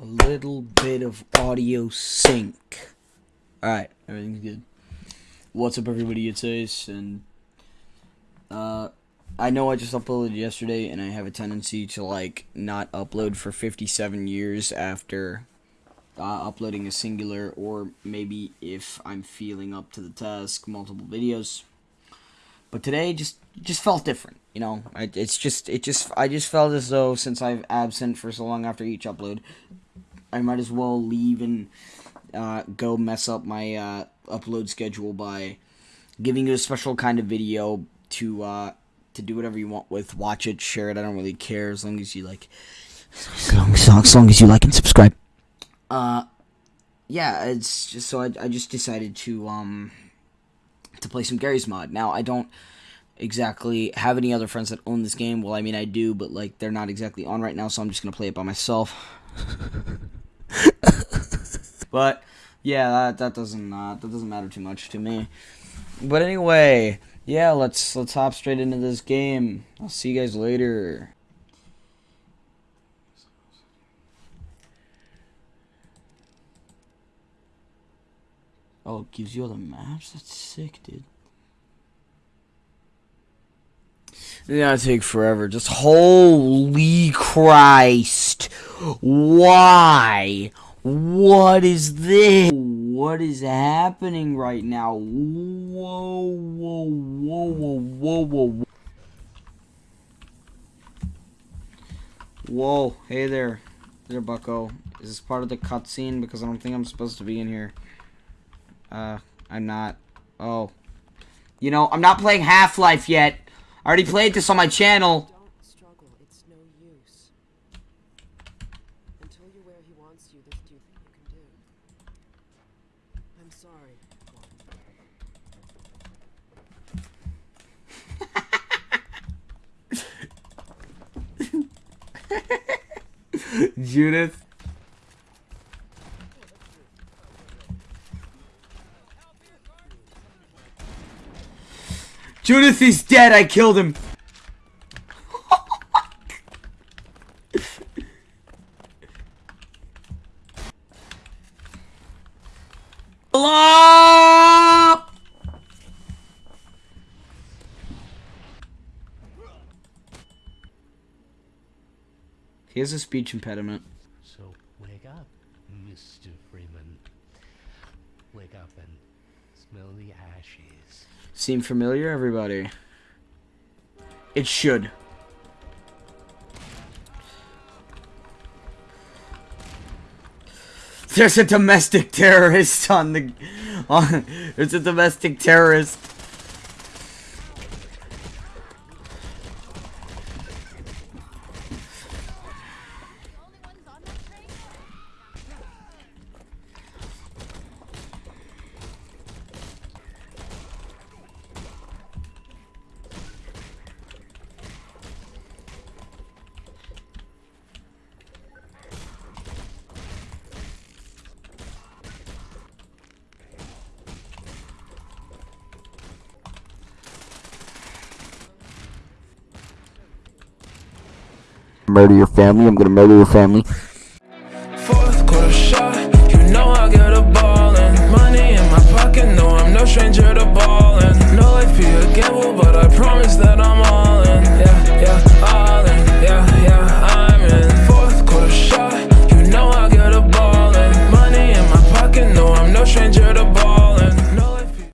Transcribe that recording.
a little bit of audio sync. Alright, everything's good. What's up, everybody? It's Ace, and uh, I know I just uploaded yesterday, and I have a tendency to like not upload for 57 years after uh, uploading a singular, or maybe if I'm feeling up to the task, multiple videos. But today just just felt different, you know. It's just it just I just felt as though since I've absent for so long after each upload, I might as well leave and uh, go mess up my uh, upload schedule by giving you a special kind of video to uh, to do whatever you want with. Watch it, share it. I don't really care as long as you like. As long as, as, long as you like and subscribe. Uh, yeah, it's just so I, I just decided to um to play some Garry's Mod. Now I don't exactly have any other friends that own this game. Well, I mean I do, but like they're not exactly on right now, so I'm just gonna play it by myself. but yeah, that that doesn't uh, that doesn't matter too much to me. But anyway, yeah, let's let's hop straight into this game. I'll see you guys later. Oh, it gives you all the maps? That's sick, dude. Yeah, it take forever. Just holy Christ. Why? What is this? What is happening right now? Whoa, whoa, whoa, whoa, whoa, whoa. Whoa, hey there. There, bucko. Is this part of the cutscene? Because I don't think I'm supposed to be in here. Uh, I'm not. Oh. You know, I'm not playing Half-Life yet. I already played this on my channel. Don't struggle. It's no use. Until you're where he wants you, there's few things you can do. I'm sorry. Judith. Judith is dead. I killed him. Hello? He has a speech impediment. So wake up, Mr. Freeman. Wake up and smell the ashes. Seem familiar, everybody? It should. There's a domestic terrorist on the... On, there's a domestic terrorist. Murder your family. I'm gonna murder your family.